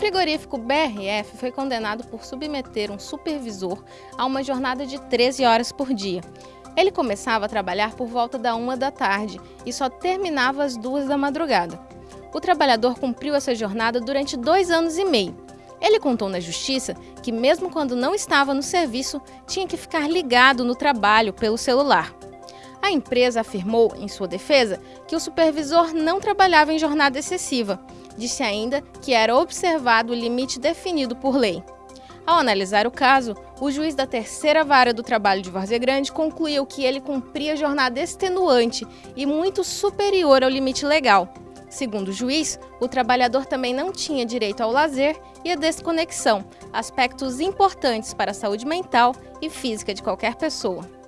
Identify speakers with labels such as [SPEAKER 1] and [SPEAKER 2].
[SPEAKER 1] frigorífico BRF foi condenado por submeter um supervisor a uma jornada de 13 horas por dia. Ele começava a trabalhar por volta da uma da tarde e só terminava às duas da madrugada. O trabalhador cumpriu essa jornada durante dois anos e meio. Ele contou na justiça que, mesmo quando não estava no serviço, tinha que ficar ligado no trabalho pelo celular. A empresa afirmou, em sua defesa, que o supervisor não trabalhava em jornada excessiva. Disse ainda que era observado o limite definido por lei. Ao analisar o caso, o juiz da terceira vara do trabalho de Várzea Grande concluiu que ele cumpria jornada extenuante e muito superior ao limite legal. Segundo o juiz, o trabalhador também não tinha direito ao lazer e à desconexão, aspectos importantes para a saúde mental e física de qualquer pessoa.